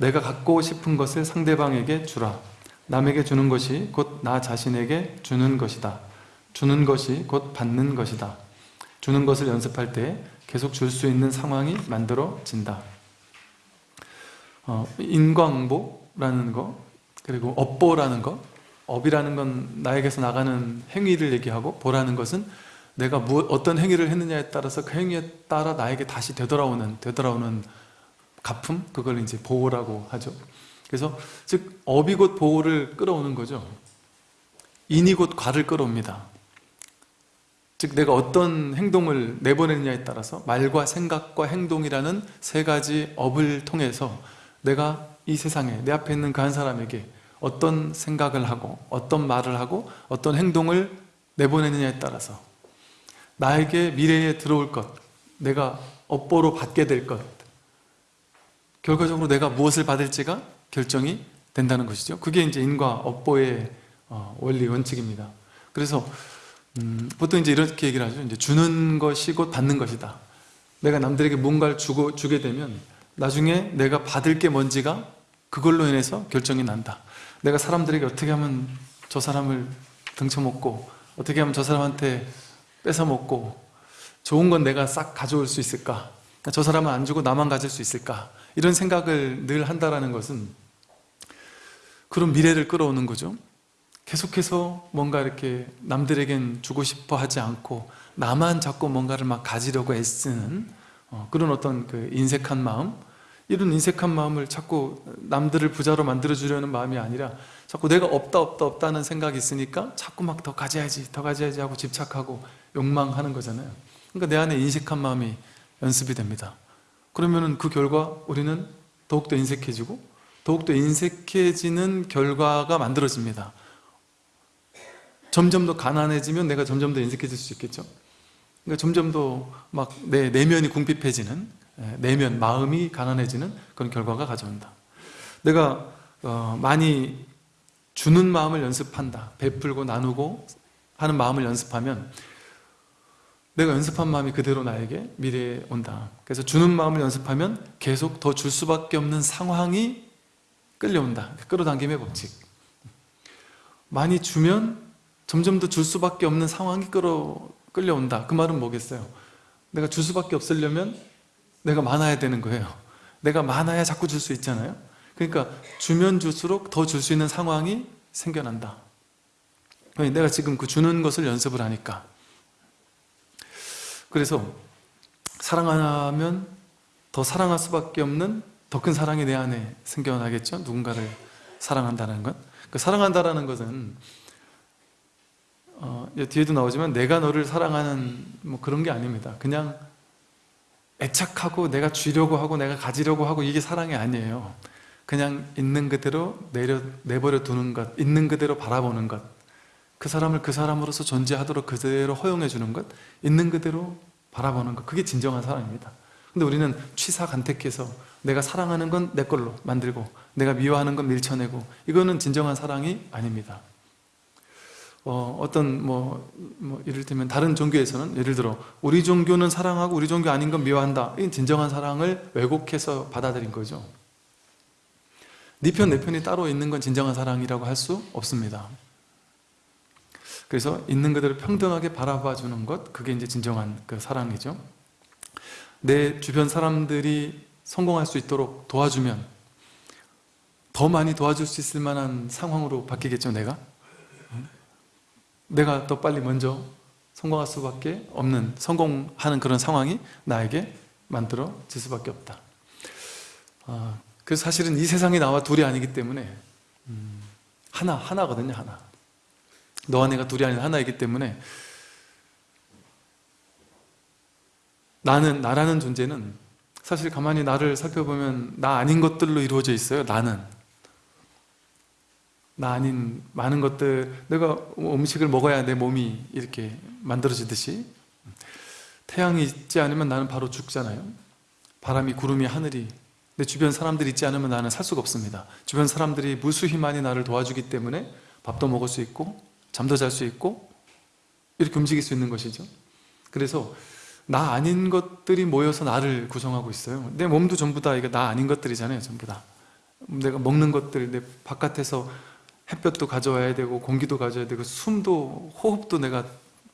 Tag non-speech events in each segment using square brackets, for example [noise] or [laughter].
내가 갖고 싶은 것을 상대방에게 주라. 남에게 주는 것이 곧 나 자신에게 주는 것이다. 주는 것이 곧 받는 것이다. 주는 것을 연습할 때 계속 줄 수 있는 상황이 만들어진다. 어, 인광보라는 거 그리고 업보라는 거 업이라는 건 나에게서 나가는 행위를 얘기하고 보라는 것은 내가 무, 어떤 행위를 했느냐에 따라서 그 행위에 따라 나에게 다시 되돌아오는 되돌아오는 가품 그걸 이제 보호라고 하죠. 그래서 즉 업이 곧 보호를 끌어오는 거죠. 인이 곧 과를 끌어옵니다. 즉 내가 어떤 행동을 내보내느냐에 따라서 말과 생각과 행동이라는 세 가지 업을 통해서 내가 이 세상에 내 앞에 있는 그 한 사람에게 어떤 생각을 하고 어떤 말을 하고 어떤 행동을 내보내느냐에 따라서 나에게 미래에 들어올 것 내가 업보로 받게 될것 결과적으로 내가 무엇을 받을지가 결정이 된다는 것이죠. 그게 이제 인과 업보의 어, 원리 원칙입니다. 그래서 음, 보통 이제 이렇게 얘기를 하죠. 이제 주는 것이 곧 받는 것이다. 내가 남들에게 뭔가를 주고, 주게 되면 나중에 내가 받을 게 뭔지가 그걸로 인해서 결정이 난다. 내가 사람들에게 어떻게 하면 저 사람을 등쳐먹고 어떻게 하면 저 사람한테 뺏어먹고 좋은 건 내가 싹 가져올 수 있을까? 저 사람은 안 주고 나만 가질 수 있을까 이런 생각을 늘 한다는 것은 그런 미래를 끌어오는 거죠. 계속해서 뭔가 이렇게 남들에겐 주고 싶어 하지 않고 나만 자꾸 뭔가를 막 가지려고 애쓰는 어, 그런 어떤 그 인색한 마음. 이런 인색한 마음을 자꾸 남들을 부자로 만들어 주려는 마음이 아니라 자꾸 내가 없다 없다 없다는 생각이 있으니까 자꾸 막 더 가져야지 더 가져야지 하고 집착하고 욕망하는 거잖아요. 그러니까 내 안에 인색한 마음이 연습이 됩니다 그러면 그 결과 우리는 더욱더 인색해지고 더욱더 인색해지는 결과가 만들어집니다. 점점 더 가난해지면 내가 점점 더 인색해질 수 있겠죠? 그러니까 점점 더 막 내 내면이 궁핍해지는 예, 내면, 마음이 가난해지는 그런 결과가 가져온다. 내가 어, 많이 주는 마음을 연습한다. 베풀고 나누고 하는 마음을 연습하면 내가 연습한 마음이 그대로 나에게 미래에 온다. 그래서 주는 마음을 연습하면 계속 더 줄 수밖에 없는 상황이 끌려온다. 끌어당김의 법칙. 많이 주면 점점 더 줄 수밖에 없는 상황이 끌어, 끌려온다. 그 말은 뭐겠어요? 내가 줄 수밖에 없으려면 내가 많아야 되는 거예요. 내가 많아야 자꾸 줄 수 있잖아요. 그러니까 주면 줄수록 더 줄 수 있는 상황이 생겨난다. 내가 지금 그 주는 것을 연습을 하니까 그래서 사랑하면 더 사랑할 수밖에 없는 더 큰 사랑이 내 안에 생겨나겠죠? 누군가를 사랑한다는 것그 사랑한다는 것은 어, 뒤에도 나오지만 내가 너를 사랑하는 뭐 그런 게 아닙니다. 그냥 애착하고 내가 쥐려고 하고 내가 가지려고 하고 이게 사랑이 아니에요. 그냥 있는 그대로 내려, 내버려 두는 것 있는 그대로 바라보는 것 그 사람을 그 사람으로서 존재하도록 그대로 허용해 주는 것 있는 그대로 바라보는 것 그게 진정한 사랑입니다. 근데 우리는 취사 간택해서 내가 사랑하는 건 내 걸로 만들고 내가 미워하는 건 밀쳐내고 이거는 진정한 사랑이 아닙니다. 어, 떤 뭐, 뭐 이를테면 다른 종교에서는 예를 들어 우리 종교는 사랑하고 우리 종교 아닌 건 미워한다. 이 진정한 사랑을 왜곡해서 받아들인 거죠. 네 편, 내 편이 따로 있는 건 진정한 사랑이라고 할 수 없습니다 그래서 있는 그대로 평등하게 바라봐 주는 것 그게 이제 진정한 그 사랑이죠. 내 주변 사람들이 성공할 수 있도록 도와주면 더 많이 도와줄 수 있을 만한 상황으로 바뀌겠죠 내가? 내가 더 빨리 먼저 성공할 수밖에 없는 성공하는 그런 상황이 나에게 만들어질 수밖에 없다. 아, 그래서 사실은 이 세상에 나와 둘이 아니기 때문에 음, 하나, 하나거든요 하나 너와 내가 둘이 아닌 하나이기 때문에 나는, 나라는 존재는 사실 가만히 나를 살펴보면 나 아닌 것들로 이루어져 있어요 나는. 나 아닌 많은 것들 내가 음식을 먹어야 내 몸이 이렇게 만들어지듯이. 태양이 있지 않으면 나는 바로 죽잖아요. 바람이 구름이 하늘이. 내 주변 사람들이 있지 않으면 나는 살 수가 없습니다. 주변 사람들이 무수히 많이 나를 도와주기 때문에 밥도 먹을 수 있고 잠도 잘 수 있고 이렇게 움직일 수 있는 것이죠. 그래서 나 아닌 것들이 모여서 나를 구성하고 있어요. 내 몸도 전부 다 이게 나 아닌 것들이잖아요 전부 다. 내가 먹는 것들 내 바깥에서 햇볕도 가져와야 되고 공기도 가져와야 되고 숨도 호흡도 내가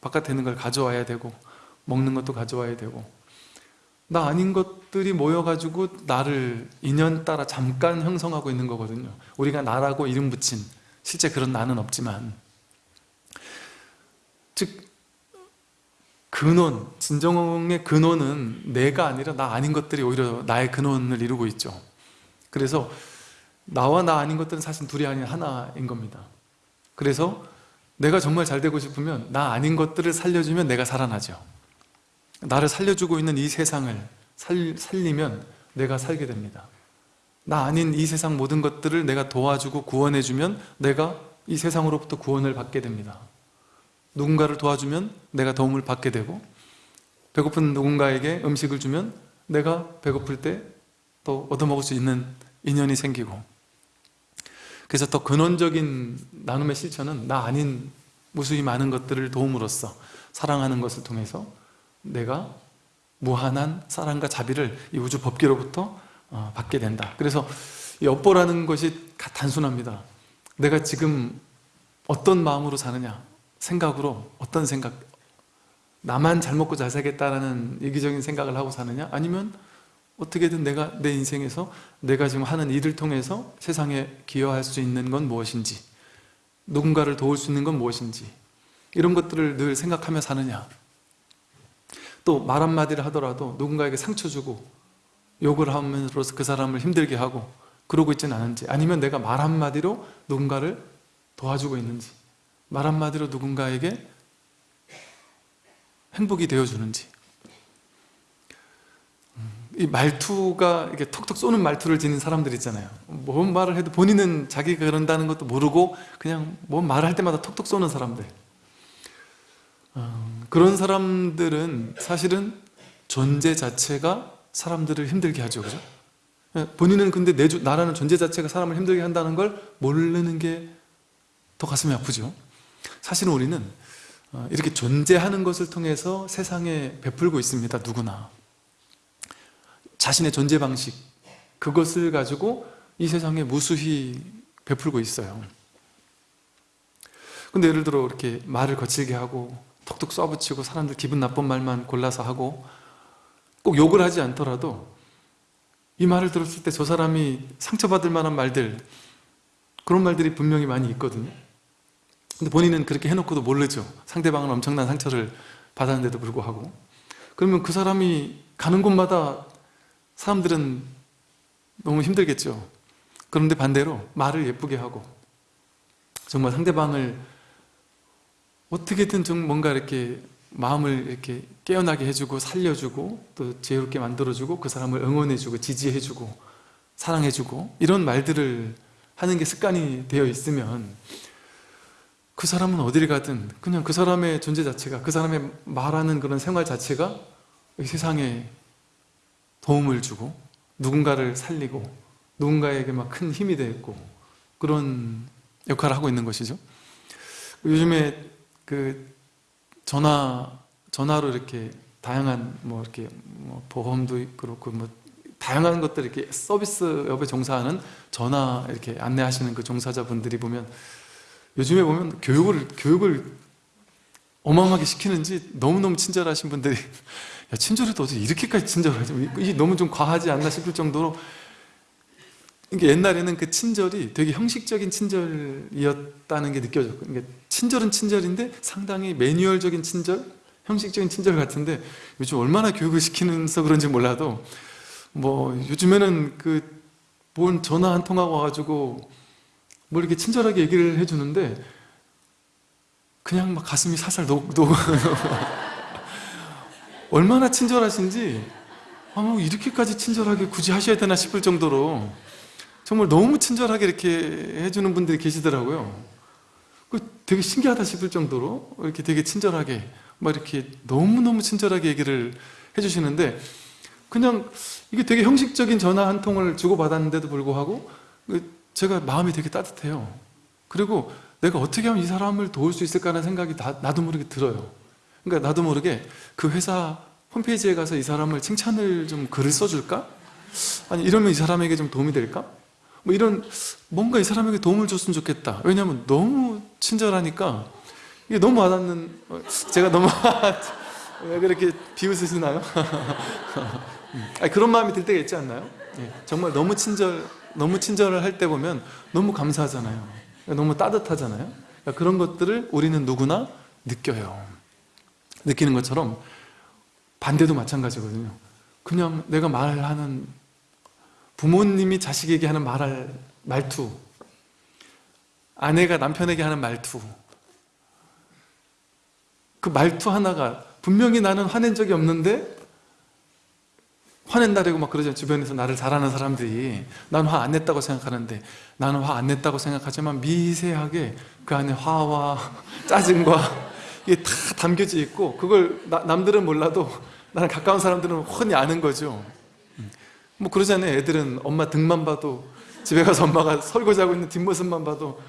바깥에 있는 걸 가져와야 되고 먹는 것도 가져와야 되고. 나 아닌 것들이 모여가지고 나를 인연 따라 잠깐 형성하고 있는 거거든요. 우리가 나라고 이름 붙인 실제 그런 나는 없지만 즉 근원, 진정의 근원은 내가 아니라 나 아닌 것들이 오히려 나의 근원을 이루고 있죠. 그래서 나와 나 아닌 것들은 사실 둘이 아닌 하나인 겁니다. 그래서 내가 정말 잘 되고 싶으면 나 아닌 것들을 살려주면 내가 살아나죠. 나를 살려주고 있는 이 세상을 살, 살리면 내가 살게 됩니다. 나 아닌 이 세상 모든 것들을 내가 도와주고 구원해주면 내가 이 세상으로부터 구원을 받게 됩니다 누군가를 도와주면 내가 도움을 받게 되고 배고픈 누군가에게 음식을 주면 내가 배고플 때 또 얻어먹을 수 있는 인연이 생기고. 그래서 더 근원적인 나눔의 실천은 나 아닌 무수히 많은 것들을 도움으로써 사랑하는 것을 통해서 내가 무한한 사랑과 자비를 이 우주 법계로부터 어, 받게 된다. 그래서 이 업보라는 것이 단순합니다. 내가 지금 어떤 마음으로 사느냐 생각으로 어떤 생각? 나만 잘 먹고 잘 살겠다라는 이기적인 생각을 하고 사느냐? 아니면 어떻게든 내가 내 인생에서 내가 지금 하는 일을 통해서 세상에 기여할 수 있는 건 무엇인지 누군가를 도울 수 있는 건 무엇인지 이런 것들을 늘 생각하며 사느냐? 또 말 한마디를 하더라도 누군가에게 상처 주고 욕을 하면서 그 사람을 힘들게 하고 그러고 있지는 않은지 아니면 내가 말 한마디로 누군가를 도와주고 있는지 말 한마디로 누군가에게 행복이 되어주는지. 이 말투가 이렇게 톡톡 쏘는 말투를 지닌 사람들 있잖아요. 뭔 말을 해도 본인은 자기가 그런다는 것도 모르고 그냥 뭔 말을 할 때마다 톡톡 쏘는 사람들. 어, 그런 사람들은 사실은 존재 자체가 사람들을 힘들게 하죠. 그죠? 예, 본인은 근데 내 주, 나라는 존재 자체가 사람을 힘들게 한다는 걸 모르는 게 더 가슴이 아프죠 사실은 우리는 어, 이렇게 존재하는 것을 통해서 세상에 베풀고 있습니다 누구나. 자신의 존재 방식 그것을 가지고 이 세상에 무수히 베풀고 있어요. 근데 예를 들어 이렇게 말을 거칠게 하고 톡톡 쏴붙이고 사람들 기분 나쁜 말만 골라서 하고 꼭 욕을 하지 않더라도 이 말을 들었을 때 저 사람이 상처받을 만한 말들 그런 말들이 분명히 많이 있거든요 근데 본인은 그렇게 해놓고도 모르죠. 상대방은 엄청난 상처를 받았는데도 불구하고. 그러면 그 사람이 가는 곳마다 사람들은 너무 힘들겠죠. 그런데 반대로 말을 예쁘게 하고 정말 상대방을 어떻게든 좀 뭔가 이렇게 마음을 이렇게 깨어나게 해주고 살려주고 또 지혜롭게 만들어주고 그 사람을 응원해주고 지지해주고 사랑해주고 이런 말들을 하는 게 습관이 되어 있으면 그 사람은 어디를 가든 그냥 그 사람의 존재 자체가 그 사람의 말하는 그런 생활 자체가 이 세상에 도움을 주고 누군가를 살리고 누군가에게 막 큰 힘이 되고 그런 역할을 하고 있는 것이죠. 요즘에 그 전화 전화로 이렇게 다양한 뭐 이렇게 뭐 보험도 그렇고 뭐 다양한 것들 이렇게 서비스 업에 종사하는 전화 이렇게 안내하시는 그 종사자분들이 보면 요즘에 보면 교육을 교육을 어마어마하게 시키는지 너무너무 친절하신 분들이 [laughs] 야 친절해도 어떻게 이렇게까지 친절하지? 이게 너무 좀 과하지 않나 싶을 정도로 이게 옛날에는 그 친절이 되게 형식적인 친절이었다는 게 느껴졌고 그러니까 친절은 친절인데 상당히 매뉴얼적인 친절, 형식적인 친절 같은데 요즘 얼마나 교육을 시키면서 그런지 몰라도 뭐 요즘에는 그뭔 전화 한 통하고 와가지고 뭘 이렇게 친절하게 얘기를 해주는데 그냥 막 가슴이 살살 녹, 녹 [laughs] 얼마나 친절하신지 아, 뭐 이렇게까지 친절하게 굳이 하셔야 되나 싶을 정도로 정말 너무 친절하게 이렇게 해주는 분들이 계시더라고요. 그 되게 신기하다 싶을 정도로 이렇게 되게 친절하게 막 이렇게 너무너무 친절하게 얘기를 해주시는데 그냥 이게 되게 형식적인 전화 한 통을 주고받았는데도 불구하고 그 제가 마음이 되게 따뜻해요 그리고 내가 어떻게 하면 이 사람을 도울 수 있을까 하는 생각이 나, 나도 모르게 들어요 그러니까 나도 모르게 그 회사 홈페이지에 가서 이 사람을 칭찬을 좀 글을 써줄까? 아니 이러면 이 사람에게 좀 도움이 될까? 뭐 이런 뭔가 이 사람에게 도움을 줬으면 좋겠다 왜냐하면 너무 친절하니까 이게 너무 와닿는 어, 제가 너무 [laughs] 왜 그렇게 비웃으시나요? [laughs] 아니, 그런 마음이 들 때가 있지 않나요? 예, 정말 너무 친절 너무 친절을 할 때 보면 너무 감사하잖아요. 너무 따뜻하잖아요. 그러니까 그런 것들을 우리는 누구나 느껴요. 느끼는 것처럼 반대도 마찬가지거든요. 그냥 내가 말하는 부모님이 자식에게 하는 말할 말투 아내가 남편에게 하는 말투 그 말투 하나가 분명히 나는 화낸 적이 없는데 화낸다라고 막 그러죠 주변에서 나를 잘 아는 사람들이. 난 화 안 냈다고 생각하는데 나는 화 안 냈다고 생각하지만 미세하게 그 안에 화와 [laughs] 짜증과 이게 다 담겨져 있고 그걸 나- 남들은 몰라도 나는 가까운 사람들은 훤히 아는 거죠. 뭐 그러잖아요. 애들은 엄마 등만 봐도 집에 가서 엄마가 설거지하고 있는 뒷모습만 봐도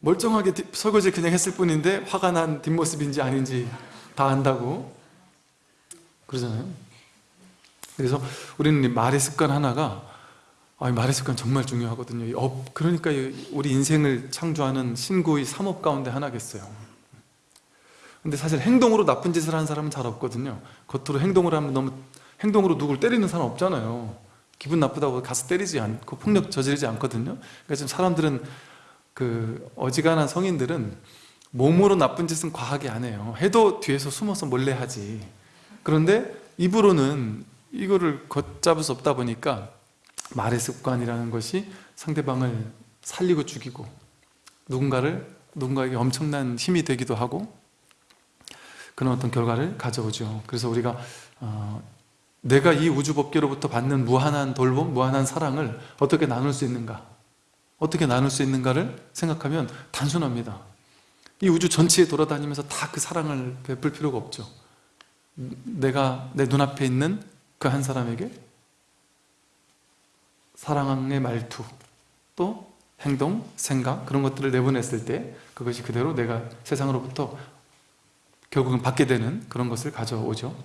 멀쩡하게 뒷- 설거지 그냥 했을 뿐인데 화가 난 뒷모습인지 아닌지 다 안다고 그러잖아요 그래서 우리는 이 말의 습관 하나가 아, 이 말의 습관 정말 중요하거든요. 이 업, 그러니까 이 우리 인생을 창조하는 신구의 삼업 가운데 하나겠어요. 근데 사실 행동으로 나쁜 짓을 하는 사람은 잘 없거든요. 겉으로 행동을 하면 너무 행동으로 누굴 때리는 사람 없잖아요. 기분 나쁘다고 가서 때리지 않고 폭력 저지르지 않거든요. 그러니까 지금 사람들은 그 어지간한 성인들은 몸으로 나쁜 짓은 과하게 안 해요. 해도 뒤에서 숨어서 몰래 하지. 그런데 입으로는 이거를 걷잡을 수 없다 보니까 말의 습관이라는 것이 상대방을 살리고 죽이고 누군가를 누군가에게 엄청난 힘이 되기도 하고 그런 어떤 결과를 가져오죠. 그래서 우리가 어, 내가 이 우주법계로부터 받는 무한한 돌봄, 무한한 사랑을 어떻게 나눌 수 있는가? 어떻게 나눌 수 있는가를 생각하면 단순합니다. 이 우주 전체에 돌아다니면서 다 그 사랑을 베풀 필요가 없죠. 내가 내 눈앞에 있는 그 한 사람에게 사랑의 말투 또 행동, 생각 그런 것들을 내보냈을 때 그것이 그대로 내가 세상으로부터 결국은 받게 되는 그런 것을 가져오죠